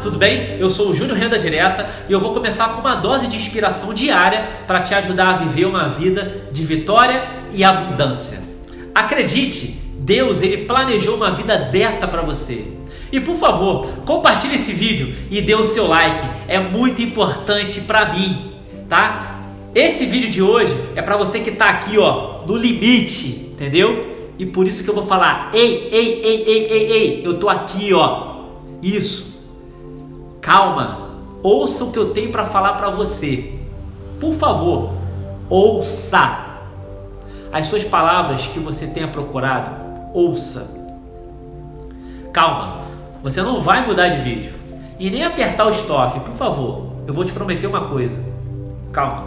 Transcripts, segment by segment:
tudo bem? Eu sou o Júnior Renda Direta e eu vou começar com uma dose de inspiração diária para te ajudar a viver uma vida de vitória e abundância. Acredite, Deus ele planejou uma vida dessa para você. E por favor, compartilhe esse vídeo e dê o seu like, é muito importante para mim, tá? Esse vídeo de hoje é para você que está aqui, ó, no limite, entendeu? E por isso que eu vou falar: ei, ei, ei, ei, ei, ei, eu tô aqui, ó. Isso. Calma. Ouça o que eu tenho para falar para você. Por favor, ouça. As suas palavras que você tenha procurado, ouça. Calma. Você não vai mudar de vídeo. E nem apertar o stop, por favor. Eu vou te prometer uma coisa. Calma.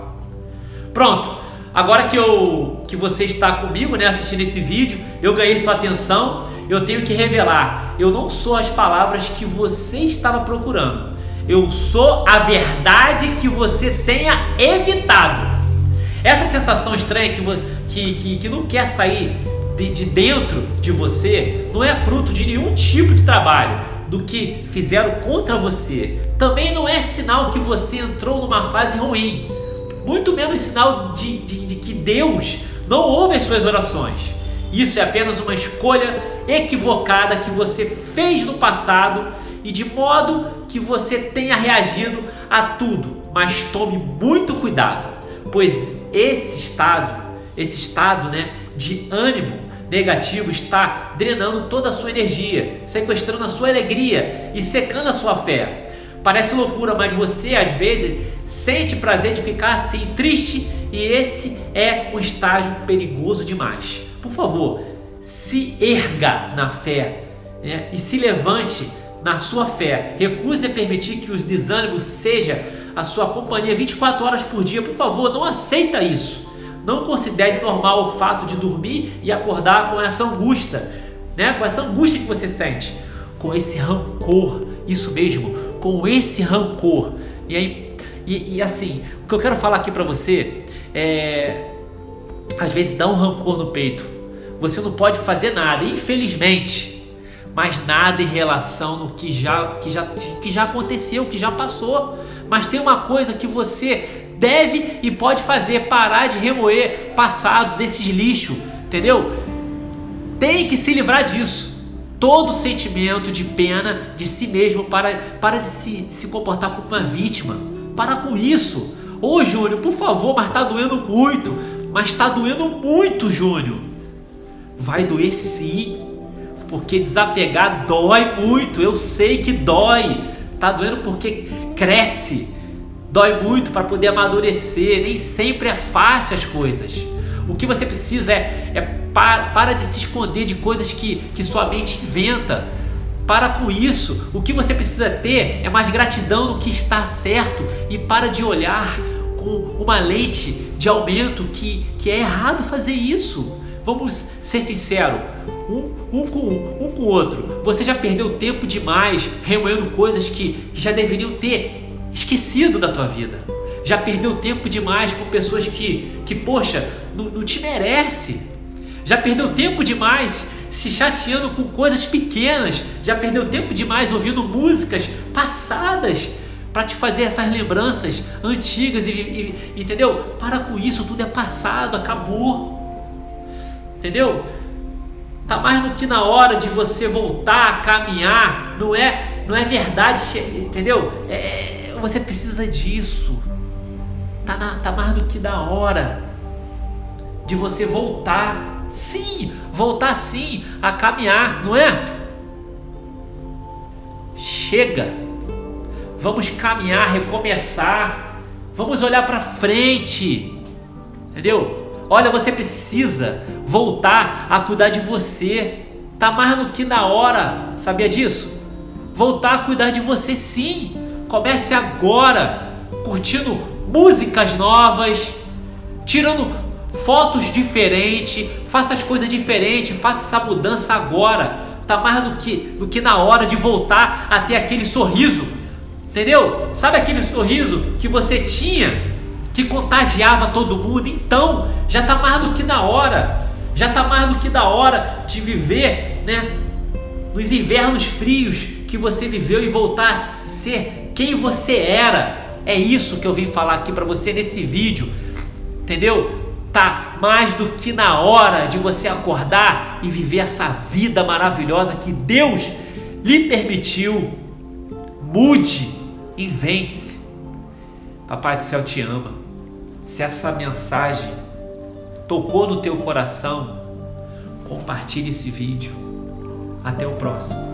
Pronto. Agora que, eu, que você está comigo, né, assistindo esse vídeo, eu ganhei sua atenção, eu tenho que revelar, eu não sou as palavras que você estava procurando. Eu sou a verdade que você tenha evitado. Essa sensação estranha que, que, que, que não quer sair de, de dentro de você não é fruto de nenhum tipo de trabalho do que fizeram contra você. Também não é sinal que você entrou numa fase ruim muito menos sinal de, de, de que Deus não ouve as suas orações. Isso é apenas uma escolha equivocada que você fez no passado e de modo que você tenha reagido a tudo. Mas tome muito cuidado, pois esse estado, esse estado, né, de ânimo negativo está drenando toda a sua energia, sequestrando a sua alegria e secando a sua fé. Parece loucura, mas você às vezes sente prazer de ficar assim triste e esse é um estágio perigoso demais. Por favor, se erga na fé né? e se levante na sua fé. Recuse a permitir que os desânimos seja a sua companhia 24 horas por dia. Por favor, não aceita isso. Não considere normal o fato de dormir e acordar com essa angústia, né? com essa angústia que você sente, com esse rancor, isso mesmo, com esse rancor. E aí, e, e assim, o que eu quero falar aqui para você é, às vezes dá um rancor no peito. Você não pode fazer nada, infelizmente, mas nada em relação no que já, que já, que já aconteceu, que já passou. Mas tem uma coisa que você deve e pode fazer: parar de remoer passados, esses lixo, entendeu? Tem que se livrar disso todo sentimento de pena de si mesmo para, para de, se, de se comportar como uma vítima. Para com isso. Ô Júnior, por favor, mas tá doendo muito. Mas tá doendo muito, Júnior. Vai doer sim. Porque desapegar dói muito. Eu sei que dói. Tá doendo porque cresce. Dói muito para poder amadurecer. Nem sempre é fácil as coisas. O que você precisa é, é para, para de se esconder de coisas que, que sua mente inventa. Para com isso. O que você precisa ter é mais gratidão no que está certo e para de olhar com uma lente de aumento que, que é errado fazer isso. Vamos ser sinceros, um, um, com um, com o outro. Você já perdeu tempo demais remoendo coisas que, que já deveriam ter esquecido da tua vida já perdeu tempo demais com pessoas que, que poxa, não, não te merece. Já perdeu tempo demais se chateando com coisas pequenas. Já perdeu tempo demais ouvindo músicas passadas para te fazer essas lembranças antigas e, e, entendeu? Para com isso, tudo é passado, acabou. Entendeu? Tá mais do que na hora de você voltar a caminhar. Não é, não é verdade, entendeu? É, você precisa disso. Tá, na, tá mais do que da hora de você voltar, sim, voltar sim a caminhar, não é? Chega, vamos caminhar, recomeçar, vamos olhar para frente, entendeu? Olha, você precisa voltar a cuidar de você. Tá mais do que na hora, sabia disso? Voltar a cuidar de você, sim. Comece agora, curtindo músicas novas, tirando fotos diferentes, faça as coisas diferentes, faça essa mudança agora. Tá mais do que do que na hora de voltar a ter aquele sorriso. Entendeu? Sabe aquele sorriso que você tinha que contagiava todo mundo? Então, já tá mais do que na hora. Já tá mais do que da hora de viver, né? Nos invernos frios que você viveu e voltar a ser quem você era. É isso que eu vim falar aqui para você nesse vídeo. Entendeu? Tá mais do que na hora de você acordar e viver essa vida maravilhosa que Deus lhe permitiu. Mude, invente-se. Papai do céu te ama. Se essa mensagem tocou no teu coração, compartilhe esse vídeo. Até o próximo.